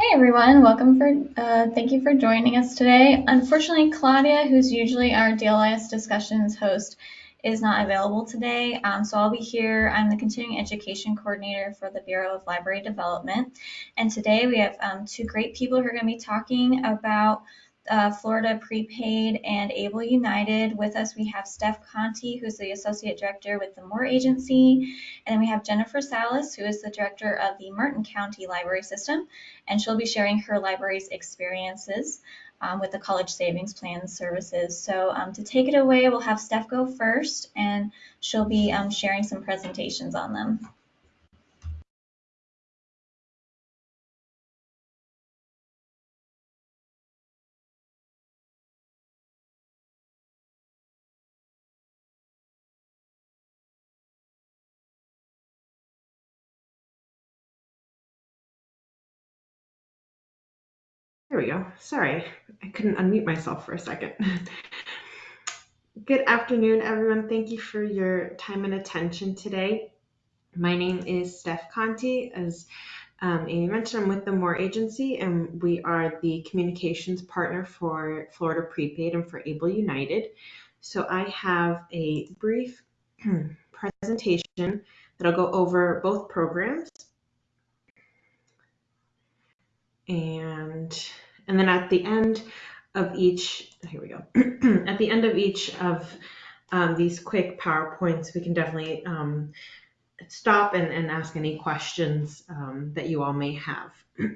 Hey everyone, welcome for, uh, thank you for joining us today. Unfortunately, Claudia, who's usually our DLIS discussions host, is not available today, um, so I'll be here. I'm the Continuing Education Coordinator for the Bureau of Library Development, and today we have um, two great people who are going to be talking about uh, Florida Prepaid and Able United. With us, we have Steph Conti, who's the Associate Director with the Moore Agency. And then we have Jennifer Salas, who is the Director of the Martin County Library System. And she'll be sharing her library's experiences um, with the College Savings Plan services. So um, to take it away, we'll have Steph go first, and she'll be um, sharing some presentations on them. There we go. Sorry, I couldn't unmute myself for a second. Good afternoon, everyone. Thank you for your time and attention today. My name is Steph Conti. As um, Amy mentioned, I'm with the Moore Agency, and we are the communications partner for Florida Prepaid and for Able United. So I have a brief presentation that'll go over both programs and and then at the end of each here we go. At the end of each of um, these quick powerpoints we can definitely um, stop and, and ask any questions um, that you all may have.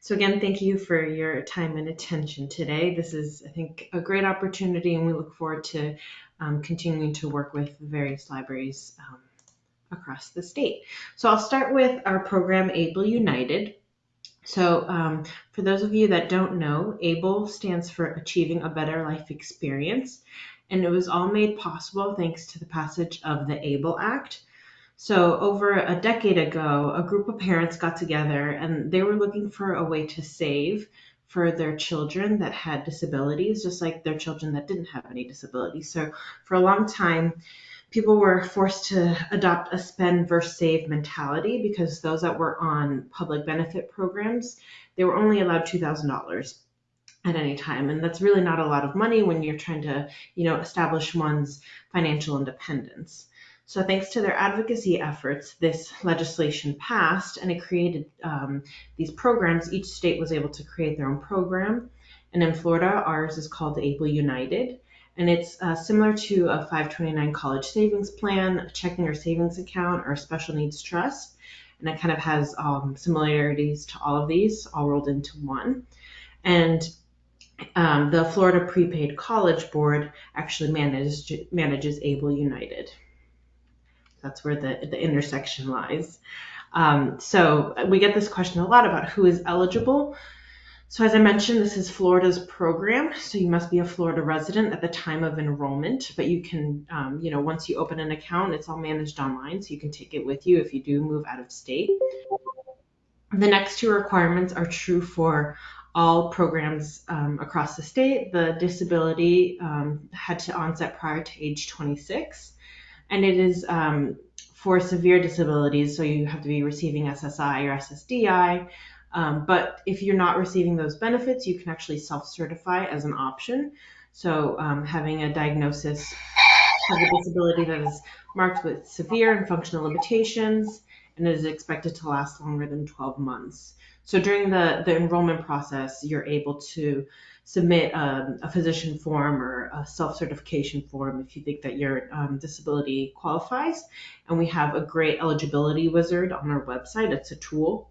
So again thank you for your time and attention today. This is i think a great opportunity and we look forward to um, continuing to work with various libraries um, across the state. So i'll start with our program able united so, um, for those of you that don't know, ABLE stands for Achieving a Better Life Experience, and it was all made possible thanks to the passage of the ABLE Act. So, over a decade ago, a group of parents got together and they were looking for a way to save for their children that had disabilities, just like their children that didn't have any disabilities. So, for a long time, people were forced to adopt a spend versus save mentality because those that were on public benefit programs, they were only allowed $2,000 at any time. And that's really not a lot of money when you're trying to, you know, establish one's financial independence. So thanks to their advocacy efforts, this legislation passed and it created um, these programs. Each state was able to create their own program. And in Florida, ours is called Able United and it's uh, similar to a 529 college savings plan, a checking or savings account, or a special needs trust. And it kind of has um, similarities to all of these, all rolled into one. And um, the Florida Prepaid College Board actually manages, manages Able United. That's where the, the intersection lies. Um, so we get this question a lot about who is eligible. So as I mentioned, this is Florida's program. So you must be a Florida resident at the time of enrollment, but you can, um, you know, once you open an account, it's all managed online. So you can take it with you if you do move out of state. The next two requirements are true for all programs um, across the state. The disability um, had to onset prior to age 26, and it is um, for severe disabilities. So you have to be receiving SSI or SSDI. Um, but if you're not receiving those benefits, you can actually self-certify as an option. So um, having a diagnosis of a disability that is marked with severe and functional limitations and is expected to last longer than 12 months. So during the, the enrollment process, you're able to submit um, a physician form or a self-certification form if you think that your um, disability qualifies. And we have a great eligibility wizard on our website. It's a tool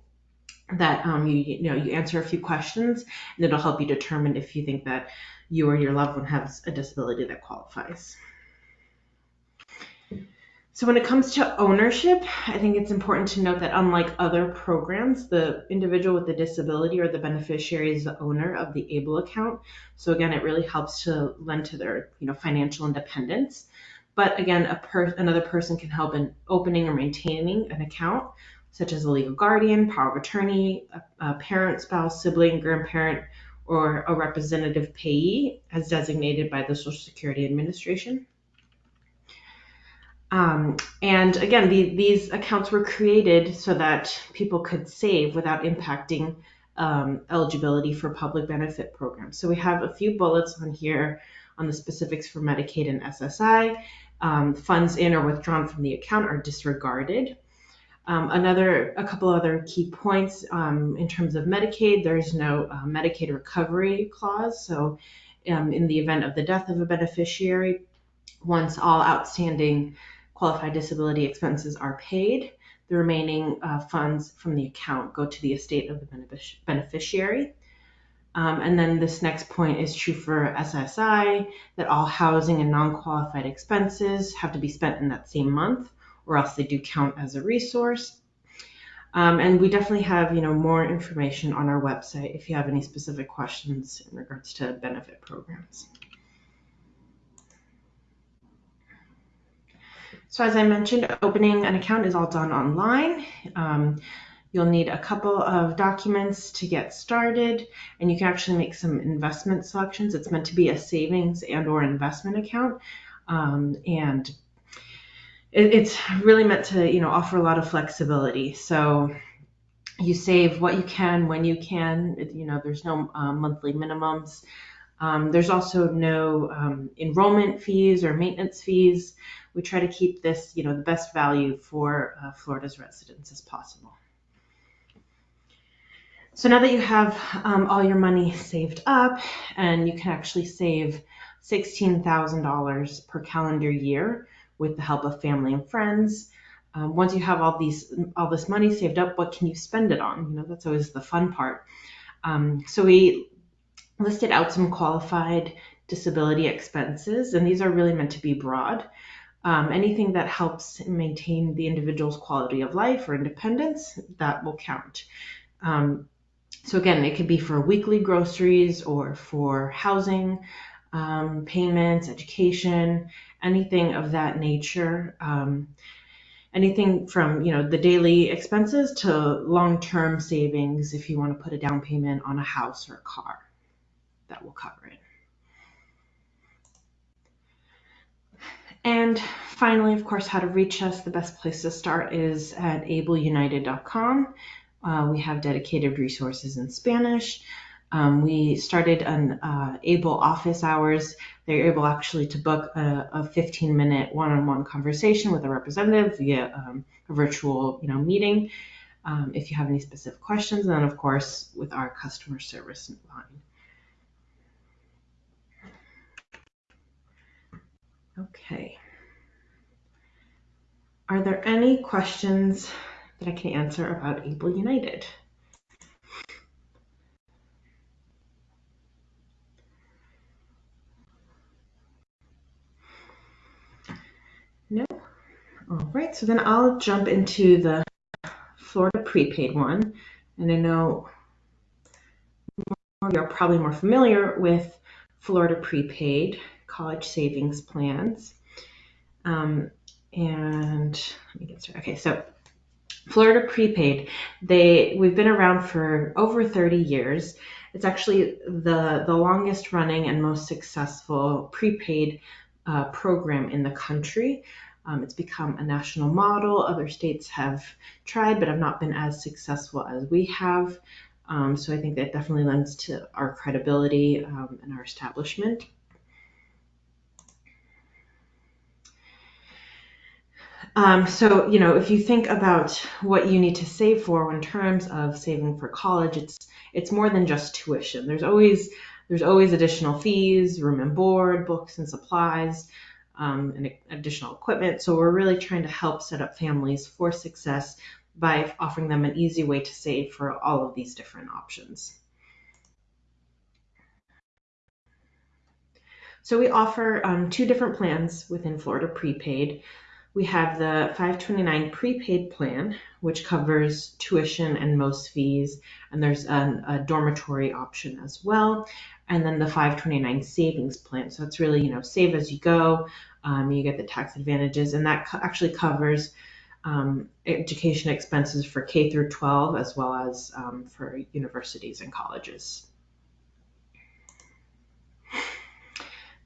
that um, you you know you answer a few questions and it'll help you determine if you think that you or your loved one has a disability that qualifies. So when it comes to ownership, I think it's important to note that unlike other programs, the individual with the disability or the beneficiary is the owner of the ABLE account. So again, it really helps to lend to their you know financial independence. But again, a per- another person can help in opening or maintaining an account such as a legal guardian, power of attorney, a, a parent, spouse, sibling, grandparent, or a representative payee as designated by the Social Security Administration. Um, and again, the, these accounts were created so that people could save without impacting um, eligibility for public benefit programs. So we have a few bullets on here on the specifics for Medicaid and SSI. Um, funds in or withdrawn from the account are disregarded. Um, another, a couple other key points um, in terms of Medicaid, there's no uh, Medicaid recovery clause. So, um, in the event of the death of a beneficiary, once all outstanding qualified disability expenses are paid, the remaining uh, funds from the account go to the estate of the benefic- beneficiary. Um, and then this next point is true for SSI that all housing and non qualified expenses have to be spent in that same month or else they do count as a resource. Um, and we definitely have, you know, more information on our website if you have any specific questions in regards to benefit programs. So as I mentioned, opening an account is all done online. Um, you'll need a couple of documents to get started, and you can actually make some investment selections. It's meant to be a savings and or investment account, um, and it, it's really meant to you know offer a lot of flexibility. So you save what you can when you can. You know, there's no uh, monthly minimums. Um, there's also no um, enrollment fees or maintenance fees. We try to keep this, you know, the best value for uh, Florida's residents as possible. So now that you have um, all your money saved up and you can actually save $16,000 per calendar year, with the help of family and friends. Um, once you have all these all this money saved up, what can you spend it on? You know, that's always the fun part. Um, so we listed out some qualified disability expenses, and these are really meant to be broad. Um, anything that helps maintain the individual's quality of life or independence, that will count. Um, so again, it could be for weekly groceries or for housing, um, payments, education, anything of that nature. Um, anything from you know the daily expenses to long-term savings if you want to put a down payment on a house or a car that will cover it and finally of course how to reach us the best place to start is at ableunited.com uh, we have dedicated resources in spanish um, we started an uh, able office hours. They're able actually to book a, a 15 minute one-on-one conversation with a representative via um, a virtual you know meeting um, if you have any specific questions and then of course with our customer service line. Okay. Are there any questions that i can answer about able united No? All right, so then I'll jump into the Florida prepaid one. And I know you're probably more familiar with Florida prepaid college savings plans. Um, and let me get started. Okay, so Florida prepaid, they we've been around for over 30 years. It's actually the the longest running and most successful prepaid uh, program in the country. Um, it's become a national model. Other states have tried, but have not been as successful as we have. Um, so I think that definitely lends to our credibility um, and our establishment. Um, so, you know, if you think about what you need to save for in terms of saving for college, it's it's more than just tuition. There's always there's always additional fees, room and board, books and supplies, um, and additional equipment. So we're really trying to help set up families for success by offering them an easy way to save for all of these different options. So we offer um, two different plans within Florida Prepaid. We have the 529 prepaid plan, which covers tuition and most fees, and there's an, a dormitory option as well and then the 529 savings plan. So it's really, you know, save as you go. Um, you get the tax advantages, and that co- actually covers um, education expenses for K through 12 as well as um, for universities and colleges.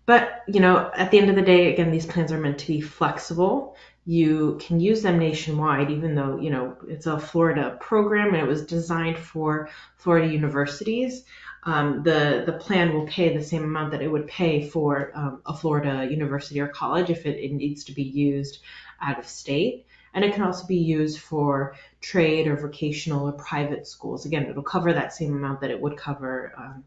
But you know, at the end of the day, again, these plans are meant to be flexible you can use them nationwide, even though, you know, it's a Florida program and it was designed for Florida universities. Um, the, the plan will pay the same amount that it would pay for um, a Florida university or college if it, it needs to be used out of state. And it can also be used for trade or vocational or private schools. Again, it'll cover that same amount that it would cover um,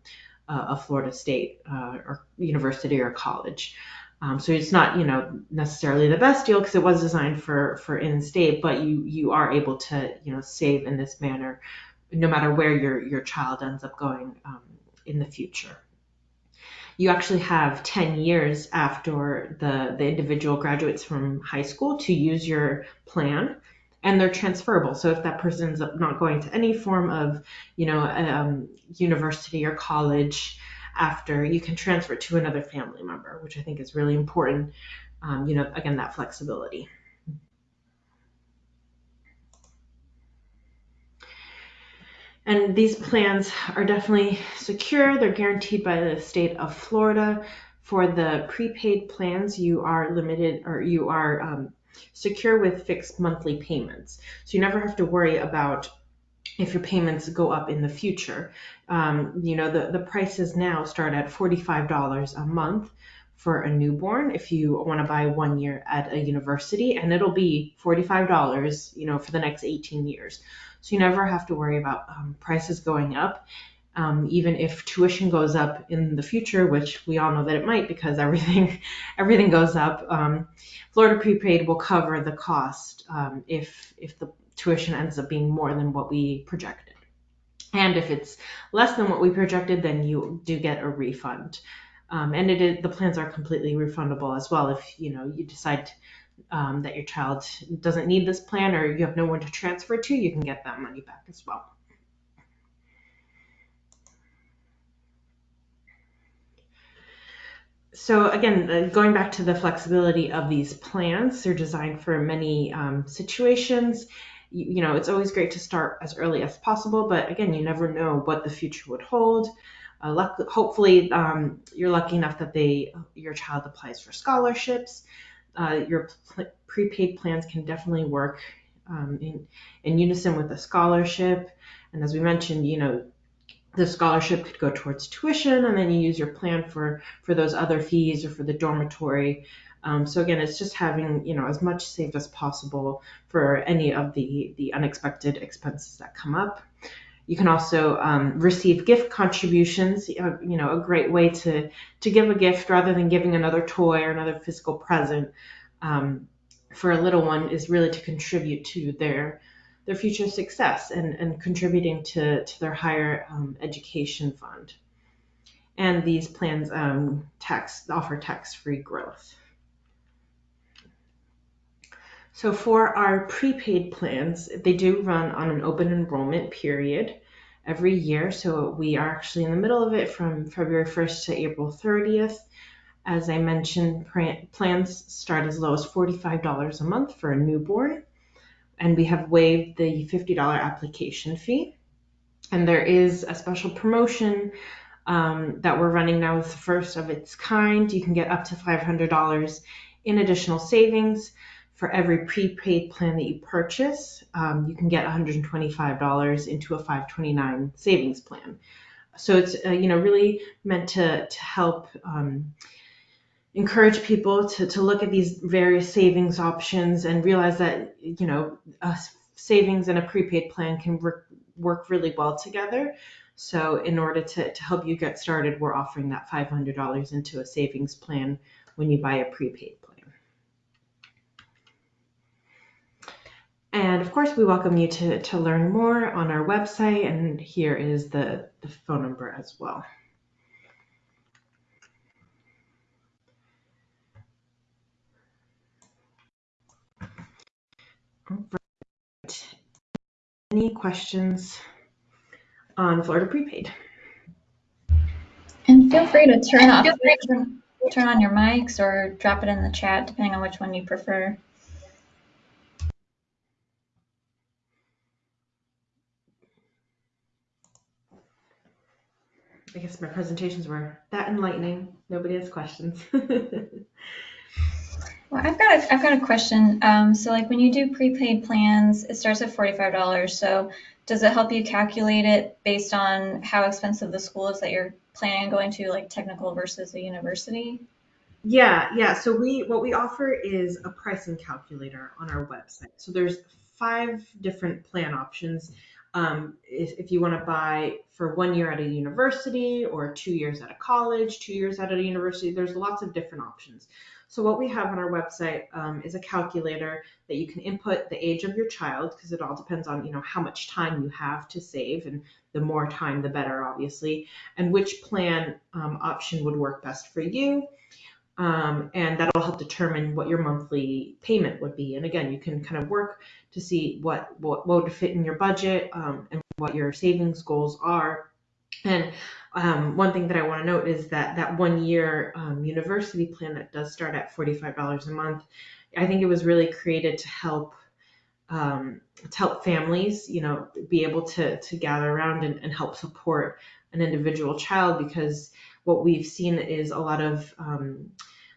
a Florida state uh, or university or college. Um, so it's not, you know, necessarily the best deal because it was designed for for in-state, but you you are able to, you know, save in this manner, no matter where your your child ends up going um, in the future. You actually have 10 years after the the individual graduates from high school to use your plan, and they're transferable. So if that person's not going to any form of, you know, um, university or college after you can transfer to another family member, which I think is really important. Um, you know, again, that flexibility. And these plans are definitely secure. They're guaranteed by the state of Florida. For the prepaid plans, you are limited or you are um, secure with fixed monthly payments. So you never have to worry about if your payments go up in the future. Um, you know, the, the prices now start at $45 a month for a newborn if you want to buy one year at a university, and it'll be $45, you know, for the next 18 years. So you never have to worry about um, prices going up. Um, even if tuition goes up in the future, which we all know that it might because everything everything goes up, um, Florida prepaid will cover the cost um, if if the tuition ends up being more than what we projected. And if it's less than what we projected, then you do get a refund. Um, and it is, the plans are completely refundable as well. If you know you decide um, that your child doesn't need this plan or you have no one to transfer to, you can get that money back as well. So again, going back to the flexibility of these plans, they're designed for many um, situations you, know, it's always great to start as early as possible, but again, you never know what the future would hold. Uh, luck, hopefully, um, you're lucky enough that they your child applies for scholarships. Uh, your pl- prepaid plans can definitely work um, in in unison with a scholarship. And as we mentioned, you know, the scholarship could go towards tuition, and then you use your plan for for those other fees or for the dormitory um, so again, it's just having you know as much saved as possible for any of the the unexpected expenses that come up. You can also um, receive gift contributions. Uh, you know, a great way to to give a gift rather than giving another toy or another physical present um, for a little one is really to contribute to their their future success and, and contributing to, to their higher um, education fund. And these plans um, tax offer tax-free growth. So for our prepaid plans, they do run on an open enrollment period every year. So we are actually in the middle of it from February 1st to April 30th. As I mentioned, plans start as low as $45 a month for a newborn, and we have waived the $50 application fee. And there is a special promotion um, that we're running now with the first of its kind. You can get up to $500 in additional savings for every prepaid plan that you purchase, um, you can get $125 into a 529 savings plan. So it's uh, you know really meant to to help um, encourage people to to look at these various savings options and realize that you know a savings and a prepaid plan can work work really well together. So in order to, to help you get started, we're offering that $500 into a savings plan when you buy a prepaid And of course, we welcome you to, to learn more on our website, and here is the, the phone number as well. Right. Any questions on Florida prepaid? And feel free to turn off, turn, turn on your mics or drop it in the chat, depending on which one you prefer. I guess my presentations were that enlightening. Nobody has questions. Well, I've got a, I've got a question. Um, so like when you do prepaid plans, it starts at $45. So does it help you calculate it based on how expensive the school is that you're planning on going to, like technical versus a university? Yeah, yeah. So we what we offer is a pricing calculator on our website. So there's five different plan options. Um, if, if you want to buy for one year at a university or two years at a college, two years at a university, there's lots of different options. So what we have on our website um, is a calculator that you can input the age of your child because it all depends on you know how much time you have to save and the more time the better obviously and which plan um, option would work best for you um, and that'll help determine what your monthly payment would be. And again, you can kind of work to see what what, what would fit in your budget um, and what your savings goals are. And um, one thing that I want to note is that that one year um, university plan that does start at $45 a month, I think it was really created to help um, to help families, you know, be able to to gather around and, and help support an individual child because what we've seen is a lot of um,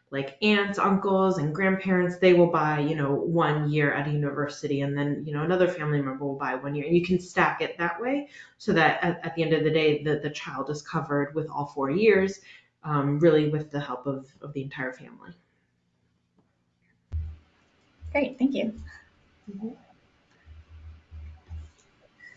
like aunts, uncles, and grandparents, they will buy, you know, one year at a university, and then, you know, another family member will buy one year. And you can stack it that way so that at, at the end of the day, the, the child is covered with all four years, um, really with the help of, of the entire family. Great, thank you. Mm-hmm.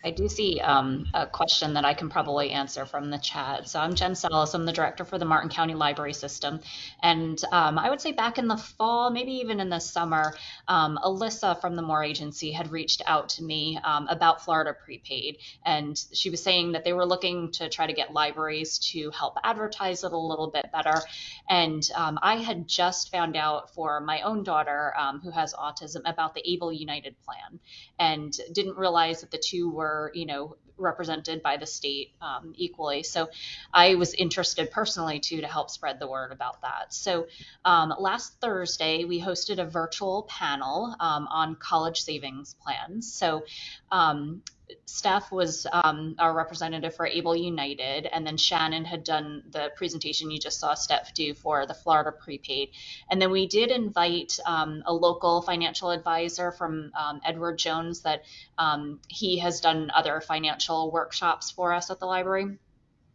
I do see um, a question that I can probably answer from the chat. So I'm Jen Salas. I'm the director for the Martin County Library System. And um, I would say back in the fall, maybe even in the summer, um, Alyssa from the Moore Agency had reached out to me um, about Florida Prepaid. And she was saying that they were looking to try to get libraries to help advertise it a little bit better. And um, I had just found out for my own daughter um, who has autism about the Able United plan and didn't realize that the two were were, you know, represented by the state um, equally. So I was interested personally too to help spread the word about that. So um, last Thursday we hosted a virtual panel um, on college savings plans. So um, Steph was um, our representative for Able United, and then Shannon had done the presentation you just saw Steph do for the Florida prepaid. And then we did invite um, a local financial advisor from um, Edward Jones that um, he has done other financial workshops for us at the library.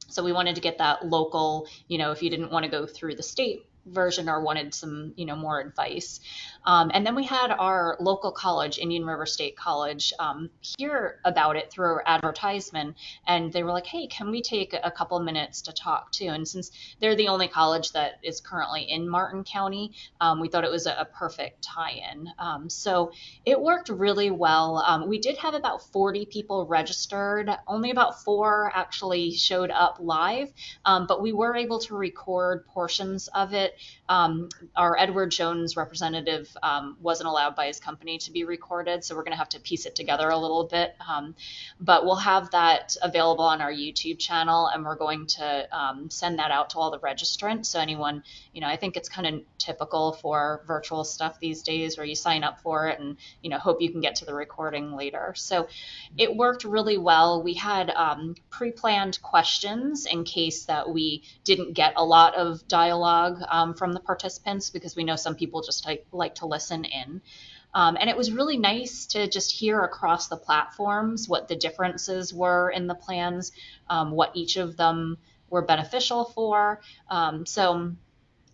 So we wanted to get that local, you know, if you didn't want to go through the state version or wanted some, you know, more advice. Um, and then we had our local college, Indian River State College, um, hear about it through our advertisement. And they were like, hey, can we take a couple minutes to talk to? And since they're the only college that is currently in Martin County, um, we thought it was a, a perfect tie in. Um, so it worked really well. Um, we did have about 40 people registered, only about four actually showed up live, um, but we were able to record portions of it. our Edward Jones representative um, wasn't allowed by his company to be recorded. So we're going to have to piece it together a little bit. Um, but we'll have that available on our YouTube channel, and we're going to um, send that out to all the registrants. So anyone, you know, I think it's kind of typical for virtual stuff these days where you sign up for it and you know hope you can get to the recording later. So it worked really well. We had um, pre-planned questions in case that we didn't get a lot of dialogue um, from the participants because we know some people just like, like to listen in. Um, and it was really nice to just hear across the platforms what the differences were in the plans, um, what each of them were beneficial for. Um, so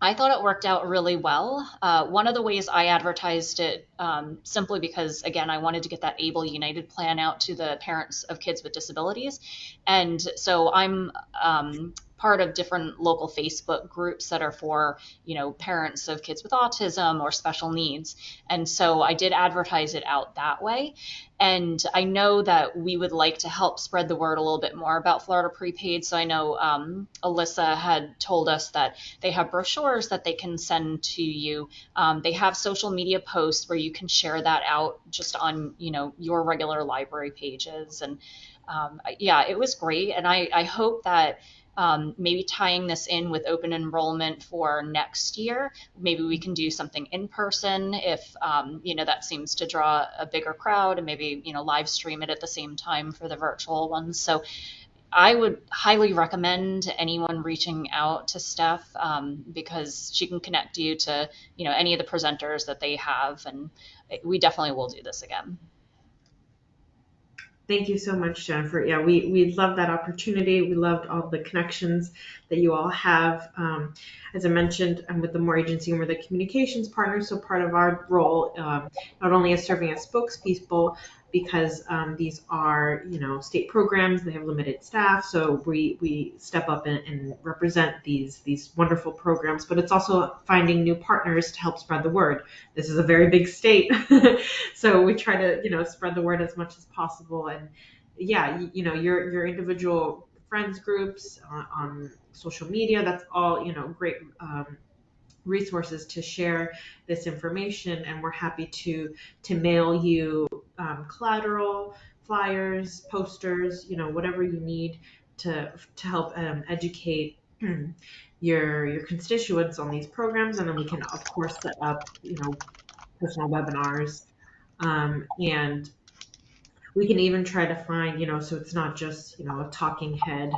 I thought it worked out really well. Uh, one of the ways I advertised it, um, simply because, again, I wanted to get that Able United plan out to the parents of kids with disabilities. And so I'm um, part of different local Facebook groups that are for, you know, parents of kids with autism or special needs. And so I did advertise it out that way. And I know that we would like to help spread the word a little bit more about Florida Prepaid. So I know um, Alyssa had told us that they have brochures that they can send to you. Um, they have social media posts where you can share that out just on, you know, your regular library pages. And um, yeah, it was great. And I, I hope that um, maybe tying this in with open enrollment for next year. Maybe we can do something in person if um, you know that seems to draw a bigger crowd, and maybe you know live stream it at the same time for the virtual ones. So I would highly recommend anyone reaching out to Steph um, because she can connect you to you know any of the presenters that they have, and we definitely will do this again. Thank you so much, Jennifer. Yeah, we, we love that opportunity. We loved all the connections that you all have. Um, as I mentioned, I'm with the Moore Agency and we're the communications partner. So part of our role, um, not only is serving as spokespeople, because um, these are, you know, state programs. They have limited staff, so we we step up and, and, represent these these wonderful programs. But it's also finding new partners to help spread the word. This is a very big state, so we try to you know spread the word as much as possible. And yeah, you, you know, your your individual friends groups on, on, social media. That's all you know, great. Um, resources to share this information and we're happy to to mail you um, collateral flyers posters you know whatever you need to to help um, educate your your constituents on these programs. And then we can of course set up you know personal webinars um, and we can even try to find you know so it's not just you know a talking head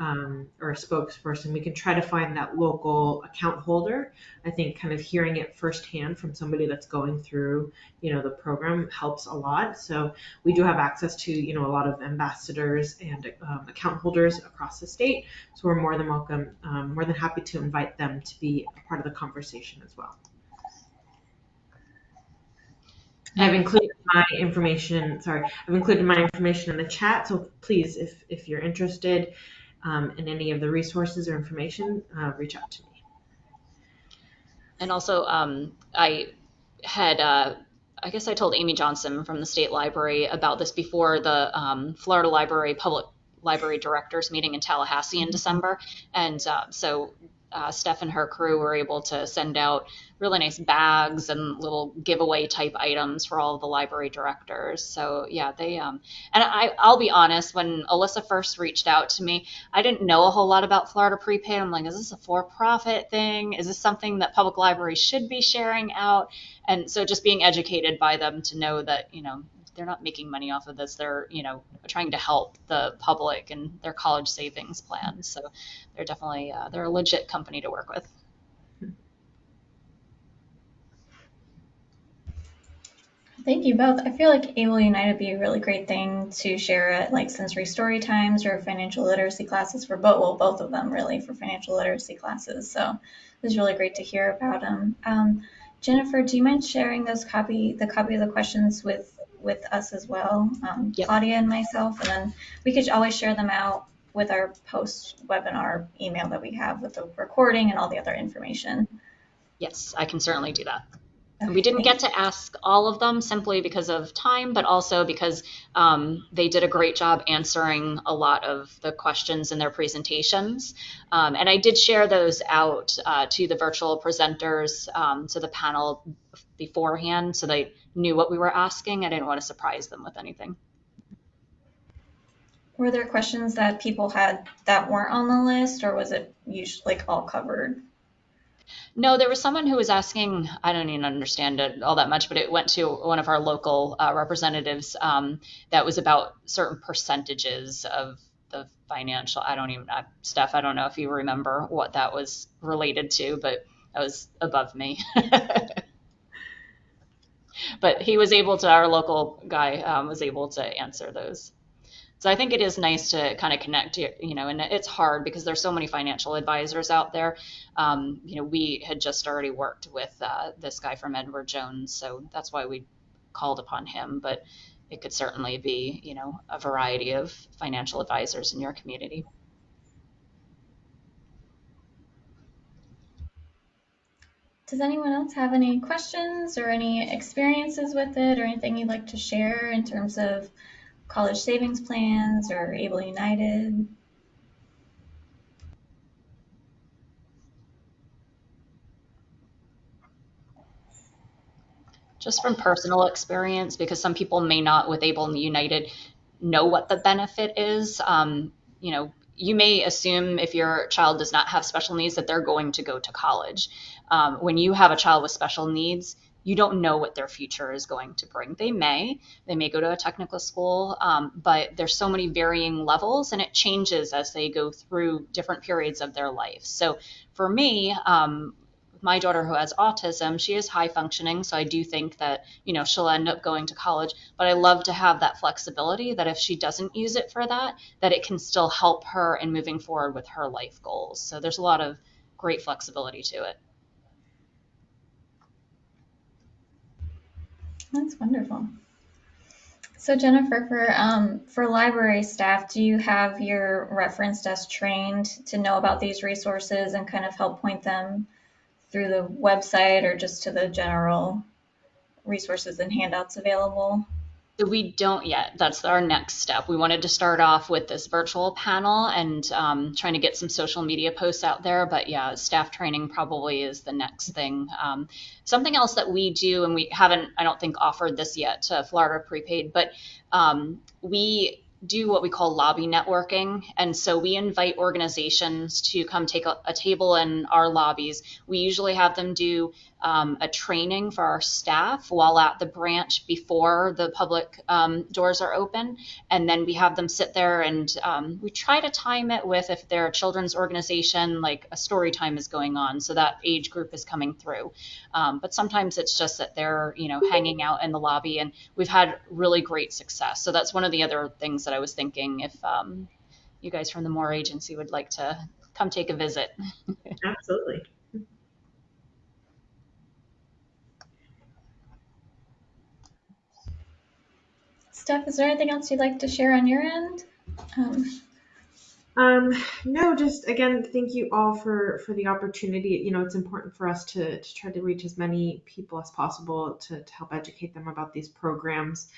um, or a spokesperson, we can try to find that local account holder. I think kind of hearing it firsthand from somebody that's going through, you know, the program helps a lot. So we do have access to, you know, a lot of ambassadors and um, account holders across the state. So we're more than welcome, um, more than happy to invite them to be a part of the conversation as well. I've included my information. Sorry, I've included my information in the chat. So please, if if you're interested, um, and any of the resources or information, uh, reach out to me. And also, um, I had, uh, I guess I told Amy Johnson from the State Library about this before the um, Florida Library Public Library Directors meeting in Tallahassee in mm-hmm. December. And uh, so uh, Steph and her crew were able to send out really nice bags and little giveaway type items for all of the library directors. So yeah, they um, and I I'll be honest, when Alyssa first reached out to me, I didn't know a whole lot about Florida Prepaid. I'm like, is this a for-profit thing? Is this something that public libraries should be sharing out? And so just being educated by them to know that you know they're not making money off of this. They're, you know, trying to help the public and their college savings plans. So they're definitely uh, they're a legit company to work with. Thank you both. I feel like Able United would be a really great thing to share at like sensory story times or financial literacy classes for both, well, both of them really for financial literacy classes. So it was really great to hear about them. Um, Jennifer, do you mind sharing those copy, the copy of the questions with with us as well, um, yep. Claudia and myself, and then we could always share them out with our post webinar email that we have with the recording and all the other information. Yes, I can certainly do that. Okay. We didn't get to ask all of them simply because of time, but also because um, they did a great job answering a lot of the questions in their presentations. Um, and I did share those out uh, to the virtual presenters, um, to the panel beforehand, so they knew what we were asking. I didn't want to surprise them with anything. Were there questions that people had that weren't on the list, or was it usually like all covered? No, there was someone who was asking. I don't even understand it all that much, but it went to one of our local uh, representatives. Um, that was about certain percentages of the financial. I don't even, uh, Steph. I don't know if you remember what that was related to, but that was above me. but he was able to. Our local guy um, was able to answer those. So I think it is nice to kind of connect, you know, and it's hard because there's so many financial advisors out there. Um, you know, we had just already worked with uh, this guy from Edward Jones, so that's why we called upon him. But it could certainly be, you know, a variety of financial advisors in your community. Does anyone else have any questions or any experiences with it or anything you'd like to share in terms of college savings plans or Able United? Just from personal experience, because some people may not, with Able United, know what the benefit is. Um, you know, you may assume if your child does not have special needs that they're going to go to college. Um, when you have a child with special needs, you don't know what their future is going to bring. They may, they may go to a technical school, um, but there's so many varying levels and it changes as they go through different periods of their life. So for me, um, my daughter who has autism, she is high functioning, so I do think that, you know, she'll end up going to college, but I love to have that flexibility that if she doesn't use it for that, that it can still help her in moving forward with her life goals. So there's a lot of great flexibility to it. That's wonderful. So Jennifer, for um, for library staff, do you have your reference desk trained to know about these resources and kind of help point them through the website or just to the general resources and handouts available? So we don't yet. That's our next step. We wanted to start off with this virtual panel and um, trying to get some social media posts out there. But yeah, staff training probably is the next thing. Um, something else that we do, and we haven't, I don't think, offered this yet to Florida Prepaid, but um, we do what we call lobby networking. And so we invite organizations to come take a, a table in our lobbies. We usually have them do um, a training for our staff while at the branch before the public um, doors are open. And then we have them sit there and um, we try to time it with if they're a children's organization, like a story time is going on. So that age group is coming through. Um, but sometimes it's just that they're, you know, hanging out in the lobby and we've had really great success. So that's one of the other things that I was thinking if um, you guys from the Moore Agency would like to come take a visit. Absolutely. Steph, is there anything else you'd like to share on your end? Um, Um, no, just again, thank you all for for the opportunity. You know, it's important for us to to try to reach as many people as possible to to help educate them about these programs.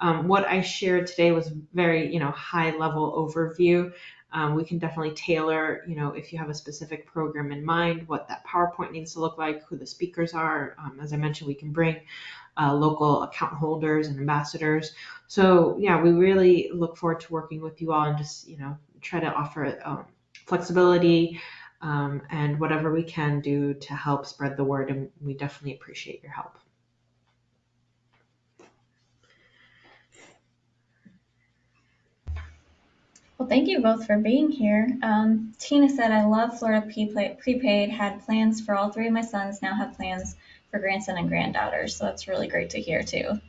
Um, what I shared today was very, you know, high level overview. Um, we can definitely tailor, you know, if you have a specific program in mind, what that PowerPoint needs to look like, who the speakers are. Um, as I mentioned, we can bring uh, local account holders and ambassadors. So yeah, we really look forward to working with you all and just you know try to offer um, flexibility um, and whatever we can do to help spread the word. And we definitely appreciate your help. Well, thank you both for being here. Um, Tina said, I love Florida Prepaid, had plans for all three of my sons, now have plans for grandson and granddaughter. So that's really great to hear too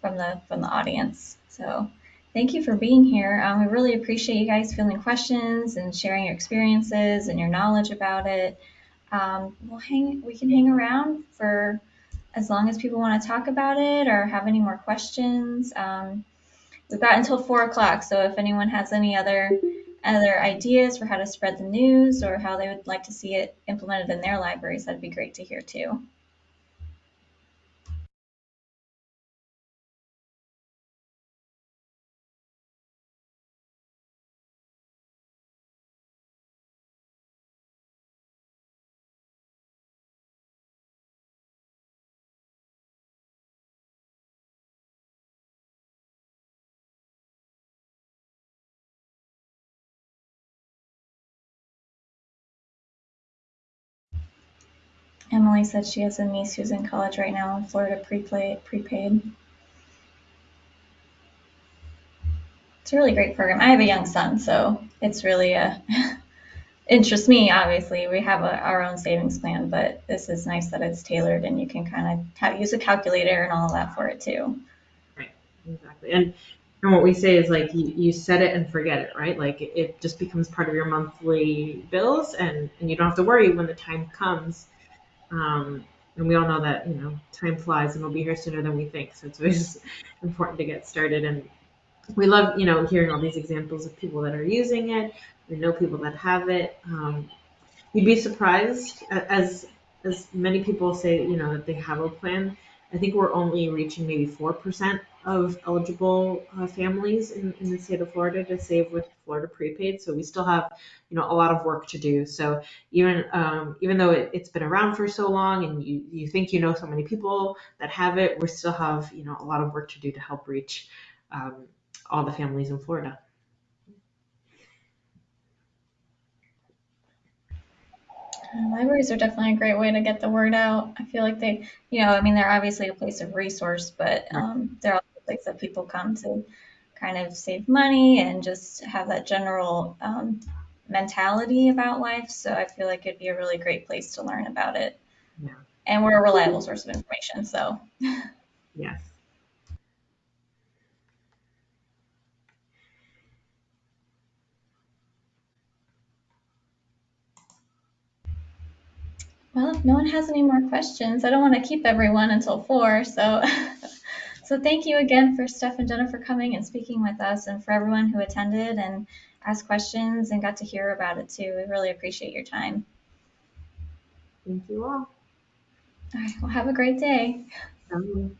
from the from the audience. So thank you for being here. Um, we really appreciate you guys fielding questions and sharing your experiences and your knowledge about it. Um, we'll hang we can hang around for as long as people want to talk about it or have any more questions. Um, we've got until four o'clock, so if anyone has any other other ideas for how to spread the news or how they would like to see it implemented in their libraries, that'd be great to hear too. Emily said she has a niece who's in college right now in Florida prepaid. It's a really great program. I have a young son, so it's really uh, a interests me. Obviously, we have a, our own savings plan, but this is nice that it's tailored and you can kind of have, use a calculator and all of that for it too. Right, exactly. And and what we say is like you, you set it and forget it, right? Like it, it just becomes part of your monthly bills, and and you don't have to worry when the time comes um, and we all know that, you know, time flies and we'll be here sooner than we think. So it's always important to get started. And we love, you know, hearing all these examples of people that are using it. We know people that have it. Um, you'd be surprised as as many people say, you know, that they have a plan. I think we're only reaching maybe 4% of eligible uh, families in, in the state of Florida to save with Florida prepaid. So we still have, you know, a lot of work to do. So even um, even though it, has been around for so long and you, you think you know so many people that have it, we still have, you know, a lot of work to do to help reach um, all the families in Florida. Libraries are definitely a great way to get the word out. I feel like they, you know, I mean, they're obviously a place of resource, but um, they're also a place that people come to kind of save money and just have that general um, mentality about life. So I feel like it'd be a really great place to learn about it. Yeah. And we're a reliable source of information. So Yes. Well, if no one has any more questions, I don't want to keep everyone until four. So, so thank you again for Steph and Jenna for coming and speaking with us, and for everyone who attended and asked questions and got to hear about it too. We really appreciate your time. Thank you all. All right. Well, have a great day. Um,